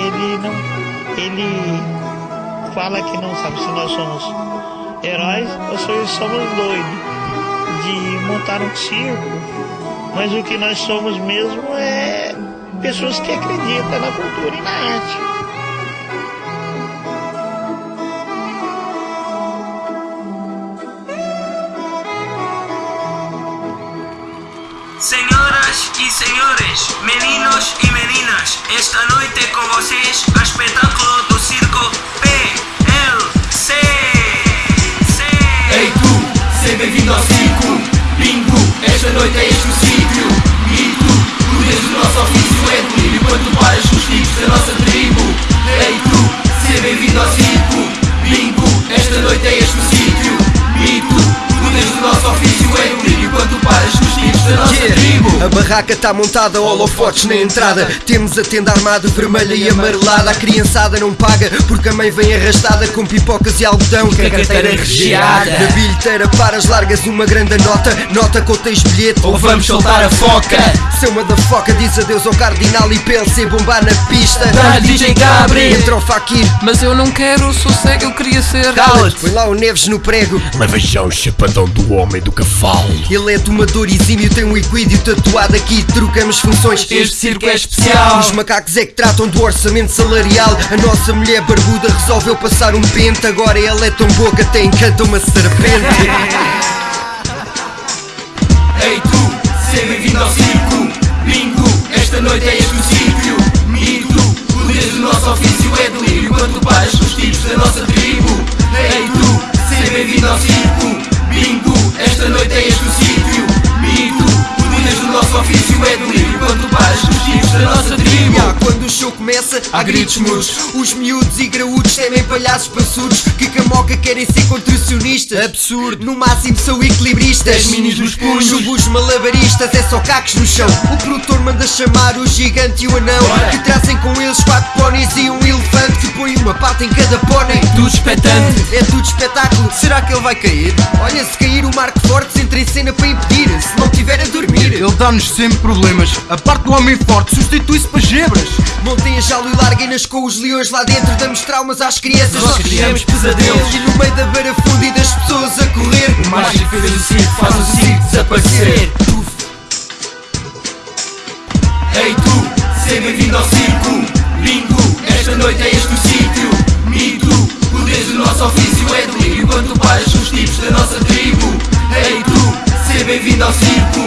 ele fala que não sabe se nós somos heróis ou se somos doidos de montar um circo. Mas o que nós somos mesmo é pessoas que acreditam na cultura e na arte. Senhoras e senhores, meninos e meninas, esta noite Ei tu, seja bem-vindo ao circo Bingo, esta noite é este o sítio. E tu, tu desde o nosso ofício é delírio Quando tu paras os tipos da nossa tribo. Ei tu, seja bem-vindo ao circo Bingo, esta noite é este o sítio A barraca tá montada, holofotes na entrada. Temos a tenda armada, vermelha e amarelada. A criançada não paga, porque a mãe vem arrastada Com pipocas e algodão, com a carteira recheada. Na bilheteira paras, largas uma grande nota. Nota que ou tens bilhete, Ou vamos soltar a foca. Seu motherfucker diz adeus ao cardinal E PLC bombar na pista. Tá DJ Cabri Entra o Fakir, Mas eu não quero, sou cego, eu queria ser. Cala-te. Põe lá o Neves no prego. Leva já o chapadão do homem do cavalo. Ele é tomador exímio, tem um equídeo tatuado aqui Trocamos funções. Este circo é especial. Os macacos é que tratam do orçamento salarial. A nossa mulher barbuda resolveu passar um pente. Agora ela é tão boa que até encanta uma serpente. Ei tu, seja bem-vindo ao circo. Bingo, esta noite é este o sítio. Mito, o desde o nosso ofício é delírio. Quando paras com os tipos da nossa tribo. Ei tu, seja bem-vindo ao circo começa, há gritos mudos. Os miúdos e graúdos temem palhaços passudos Que camoca querem ser contorcionistas. Absurdo, no máximo são equilibristas. Minis nos punhos. Chubos malabaristas, é só cacos no chão. O produtor manda chamar o gigante e o anão Bora. Que trazem com eles quatro póneis e um elefante. Que põe uma pata em cada pônei. Tudo expectante. É tudo espetáculo, será que ele vai cair? Olha, se cair o Marco Fortes entra em cena para impedir. Se não tiver a dormir. Ele dá-nos sempre problemas. A parte do homem forte substitui-se para gebras. Montem a jaula e larguem-nas com os leões lá dentro Damos traumas às crianças. Nós criamos pesadelos. E no meio da barafunda e das pessoas a correr. O mágico fez o circo, faz o circo desaparecer. Ei tu, seja bem-vindo ao circo. Bingo, esta noite é este o sítio. Mito, o desde o nosso ofício é delírio tu paras com os tipos da nossa tribo. Ei tu, seja bem-vindo ao circo